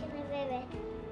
Can I it.